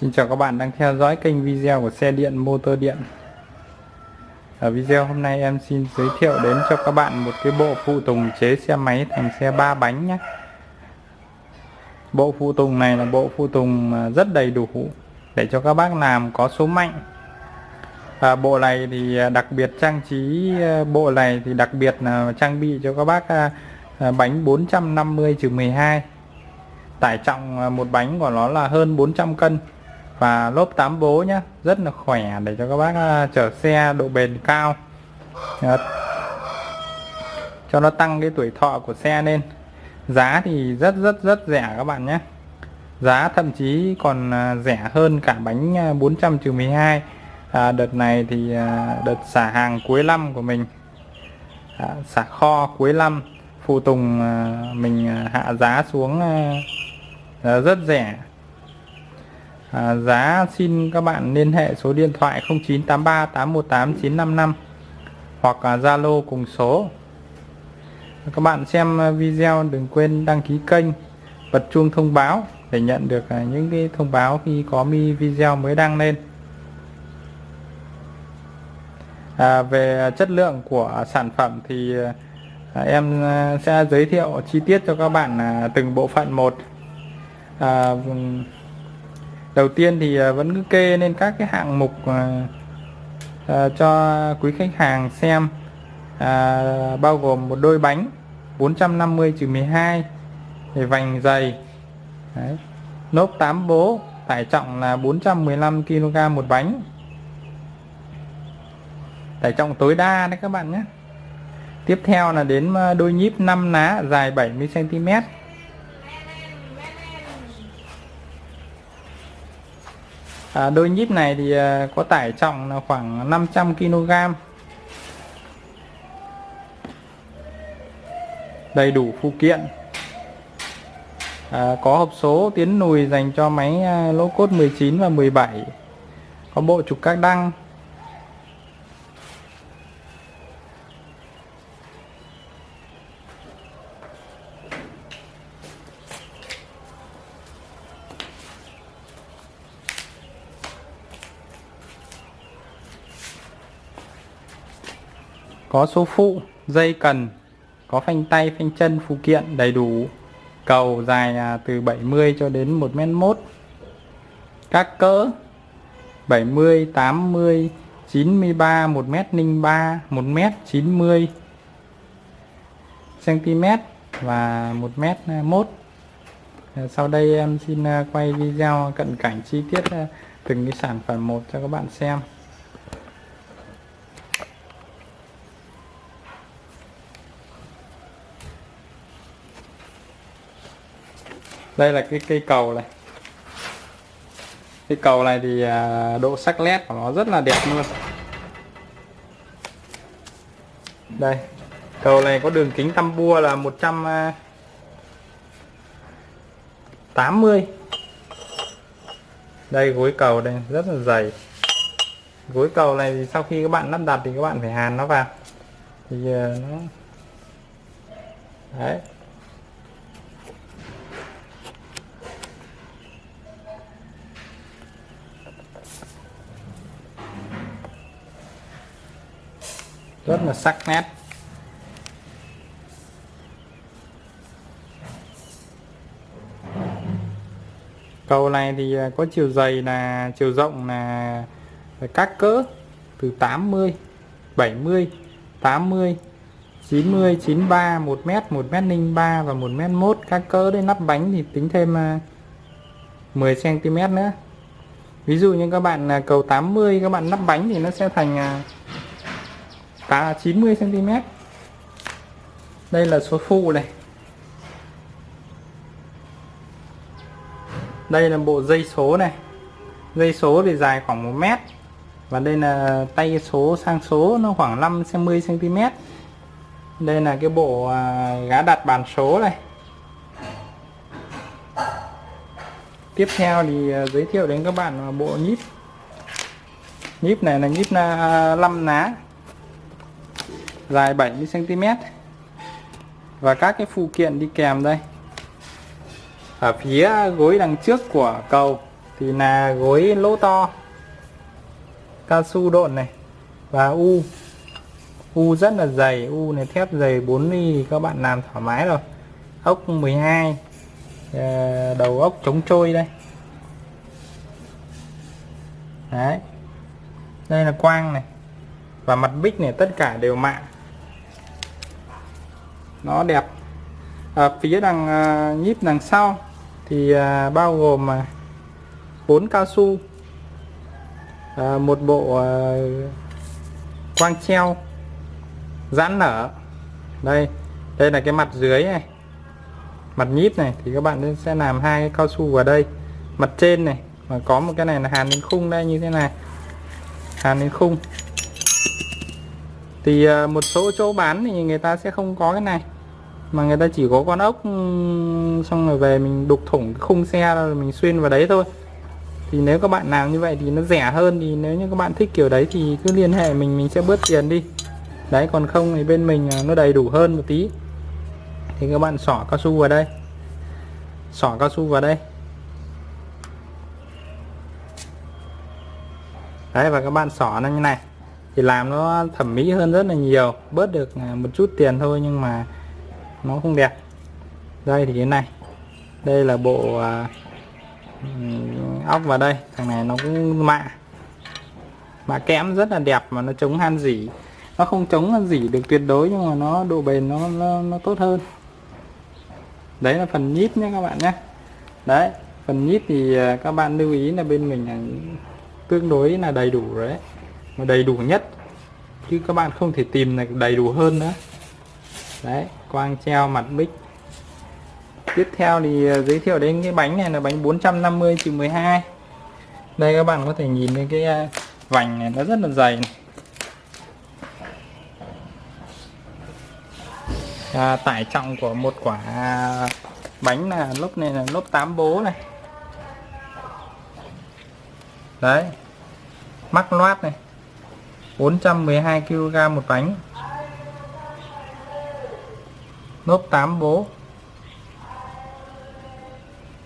Xin chào các bạn đang theo dõi kênh video của xe điện motor điện. Ở video hôm nay em xin giới thiệu đến cho các bạn một cái bộ phụ tùng chế xe máy thành xe ba bánh nhé. Bộ phụ tùng này là bộ phụ tùng rất đầy đủ để cho các bác làm có số mạnh. À, Bộ này thì đặc biệt trang trí bộ này thì đặc biệt là trang bị cho các bác à, bánh 450-12 tải trọng à, một bánh của nó là hơn 400 cân và lốp 8 bố nhé rất là khỏe để cho các bác à, chở xe độ bền cao. Cho nó tăng cái tuổi thọ của xe lên. Giá thì rất rất rất rẻ các bạn nhé. Giá thậm chí còn à, rẻ hơn cả bánh à, 400 trừ 12 à, đợt này thì à, đợt xả hàng cuối năm của mình à, xả kho cuối năm phụ tùng mình hạ giá xuống rất rẻ à, giá xin các bạn liên hệ số điện thoại 0983 818 955 hoặc à, Zalo cùng số. Các bạn xem video đừng quên đăng ký kênh bật chuông thông báo để nhận được à, những cái thông báo khi có mi video mới đăng lên. À, về chất lượng của sản phẩm thì à, em à, sẽ giới thiệu chi tiết cho các bạn từng bộ phận một. À, đầu tiên thì à, vẫn cứ kê lên các cái hạng mục à, à, cho quý khách hàng xem. À, bao gồm một đôi bánh 450 12 để vành dày Đấy. nốt 8 bố tải trọng là 415 kg một bánh. Tải trọng tối đa đấy các bạn nhé. Tiếp theo là đến à, đôi nhíp 5 ná dài 70 cm à, đôi nhíp này thì à, có tải trọng là khoảng 500 kg đầy đủ phụ kiện. À, có hộp số tiến lùi dành cho máy à, lỗ cốt 19 và 17 có bộ trục các đăng. Có số phụ, dây cần, có phanh tay, phanh chân, phụ kiện đầy đủ. Cầu dài à, từ 70 cho đến 1 mét mốt. Các cỡ 70 80 93 1 mét 03 1 mét 90 cm và 1 mét 1 à, sau đây em xin à, quay video cận cảnh chi tiết từng cái sản phẩm một cho các bạn xem. Đây là cái cây cầu này. Cây cầu này thì à, độ sắc nét của nó rất là đẹp luôn. Đây, cầu này có đường kính tăm bua là 180 à, đây, gối cầu đây rất là dày. Gối cầu này thì sau khi các bạn lắp đặt thì các bạn phải hàn nó vào. Thì à, nó đấy. Rất là sắc nét. Cầu này thì à, có chiều dày là, chiều rộng là các cỡ từ 80 70 80 90 93 1 m 1 m 03 và 1 m 1 các cỡ đấy nắp bánh thì tính thêm à, 10cm nữa. Ví dụ như các bạn à, cầu 80 các bạn nắp bánh thì nó sẽ thành ta 90 cm đây là số phụ này. Đây là bộ dây số này. Dây số thì dài khoảng 1 mét. Và đây là tay số sang số, nó khoảng 5 50 cm đây là cái bộ à, gá đặt bàn số này. Tiếp theo thì à, giới thiệu đến các bạn à, bộ nhíp. Nhíp này là nhíp 5 ná dài 70 cm và các cái phụ kiện đi kèm đây. Ở phía gối đằng trước của cầu thì là gối lỗ to, cao su độn này và u. U rất là dày, u này thép dày 4 ly, các bạn làm thoải mái rồi. Ốc 12 ờ, đầu ốc chống trôi đây. Đấy, đây là quang này. Và mặt bích này tất cả đều mạ nó đẹp. Ở phía đằng à, nhíp đằng sau thì à, bao gồm bốn cao su một bộ quang treo giãn nở. Đây đây là cái mặt dưới này. Mặt nhíp này thì các bạn sẽ làm hai cái cao su vào đây. Mặt trên này, mà có một cái này là hàn đến khung đây, như thế này. Hàn đến khung thì à, một số chỗ bán thì người ta sẽ không có cái này. Mà người ta chỉ có con ốc ừ, xong rồi về mình đục thủng khung xe rồi mình xuyên vào đấy thôi. Thì nếu các bạn làm như vậy thì nó rẻ hơn, thì nếu như các bạn thích kiểu đấy thì cứ liên hệ mình mình sẽ bớt tiền đi. Đấy, còn không thì bên mình à, nó đầy đủ hơn một tí. Thì các bạn xỏ cao su vào đây. Xỏ cao su vào đây. Đấy, và các bạn xỏ nó như này thì làm nó thẩm mỹ hơn rất là nhiều bớt được à, một chút tiền thôi nhưng mà nó không đẹp. Đây thì cái này. Đây là bộ à, ốc vào đây. Thằng này nó cũng mạ. Mạ kẽm rất là đẹp mà nó chống han dỉ. Nó không chống han dỉ được tuyệt đối nhưng mà nó độ bền nó nó, nó tốt hơn. Đấy là phần nhíp nhé các bạn nhé. Đấy phần nhíp thì à, các bạn lưu ý là bên mình là tương đối là đầy đủ đấy mà đầy đủ nhất. Chứ các bạn không thể tìm được đầy đủ hơn nữa. Đấy quang treo mặt bích tiếp theo thì à, giới thiệu đến cái bánh này là bánh 450 trừ 12 đây các bạn có thể nhìn thấy cái à, vành này nó rất là dày này. À, tải trọng của một quả bánh là lốp này là lốp 8 bố này. Đấy mắc loát này. 412 kg một bánh. Lốp 8 bố.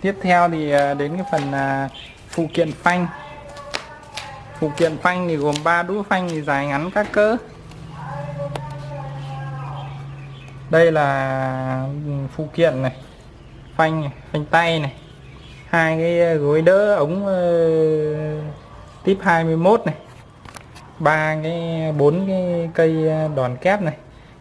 Tiếp theo thì à, đến cái phần à, phụ kiện phanh. Phụ kiện phanh thì gồm 3 đũa phanh thì dài ngắn các cỡ. Đây là ừ, phụ kiện này phanh này, phanh tay này hai cái gối đỡ ống uh, tip 21 này ba cái, bốn cái cây ờ, đòn kép này.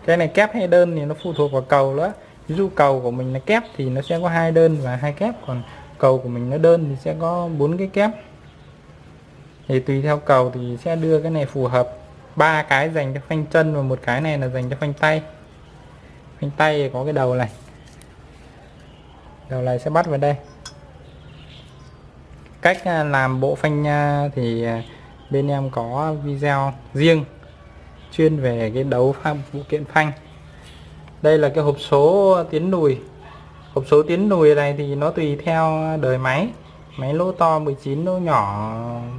Cái này kép hay đơn thì nó phụ thuộc vào cầu nữa ví dụ cầu của mình là kép thì nó sẽ có hai đơn và hai kép, còn cầu của mình nó đơn thì sẽ có bốn cái kép. Thì tùy theo cầu thì sẽ đưa cái này phù hợp. Ba cái dành cho phanh chân và một cái này là dành cho phanh tay. Phanh tay có cái đầu này. Đầu này sẽ bắt vào đây. Cách ờ, làm bộ phanh ờ, thì bên em có video riêng chuyên về cái đấu pháp phụ kiện phanh. Đây là cái hộp số tiến lùi hộp số tiến lùi này thì nó tùy theo đời máy. Máy lỗ to 19 lỗ nhỏ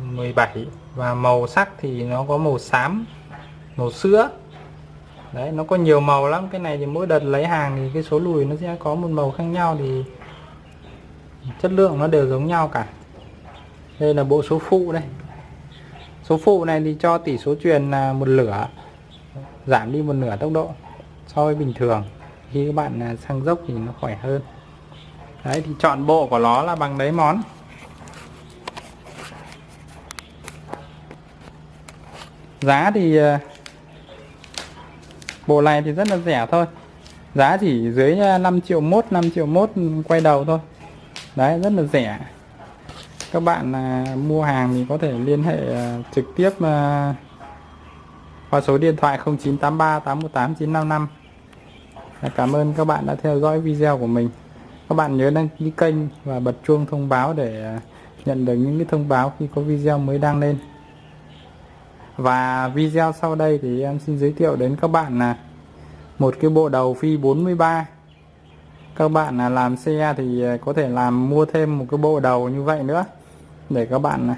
17 và màu sắc thì nó có màu xám, màu sữa. Đấy, nó có nhiều màu lắm. Cái này thì mỗi đợt lấy hàng thì cái số lùi nó sẽ có một màu khác nhau thì chất lượng nó đều giống nhau cả. Đây là bộ số phụ đây số phụ này thì cho tỷ số truyền là một lửa, giảm đi một nửa tốc độ so với bình thường. Khi các bạn à, sang dốc thì nó khỏe hơn. Đấy, thì chọn bộ của nó là bằng đấy món. Giá thì à, bộ này thì rất là rẻ thôi. Giá chỉ dưới à, 5 triệu mốt 5 triệu mốt quay đầu thôi. Đấy, rất là rẻ các bạn à, mua hàng thì có thể liên hệ à, trực tiếp à, qua số điện thoại 0983 818 955 Cảm ơn các bạn đã theo dõi video của mình. Các bạn nhớ đăng ký kênh và bật chuông thông báo để nhận được những cái thông báo khi có video mới đăng lên. Và video sau đây thì em xin giới thiệu đến các bạn là một cái bộ đầu phi 43 các bạn là làm xe thì có thể làm mua thêm một cái bộ đầu như vậy nữa để các bạn này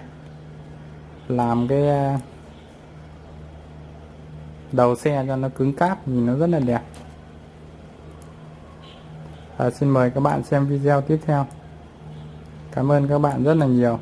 làm cái ờ, đầu xe cho nó cứng cáp nhìn nó rất là đẹp. À, xin mời các bạn xem video tiếp theo. Cảm ơn các bạn rất là nhiều.